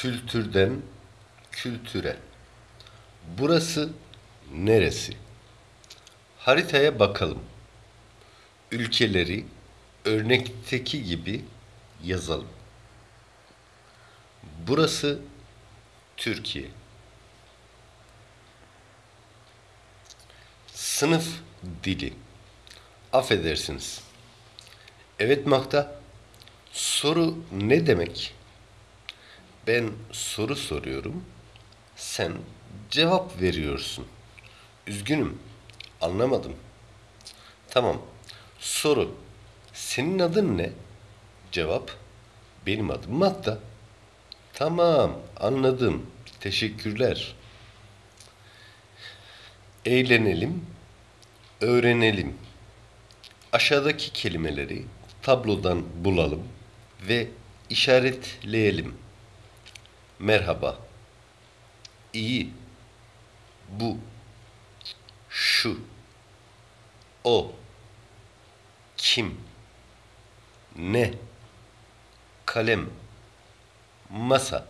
Kültürden kültüre. Burası neresi? Haritaya bakalım. Ülkeleri örnekteki gibi yazalım. Burası Türkiye. Sınıf dili. Affedersiniz. Evet Makta. Soru ne demek? Ben soru soruyorum. Sen cevap veriyorsun. Üzgünüm. Anlamadım. Tamam. Soru. Senin adın ne? Cevap. Benim adım Matta. Tamam, anladım. Teşekkürler. Eğlenelim, öğrenelim. Aşağıdaki kelimeleri tablodan bulalım ve işaretleyelim. Merhaba. İyi. Bu. Şu. O. Kim. Ne. Kalem. Masa.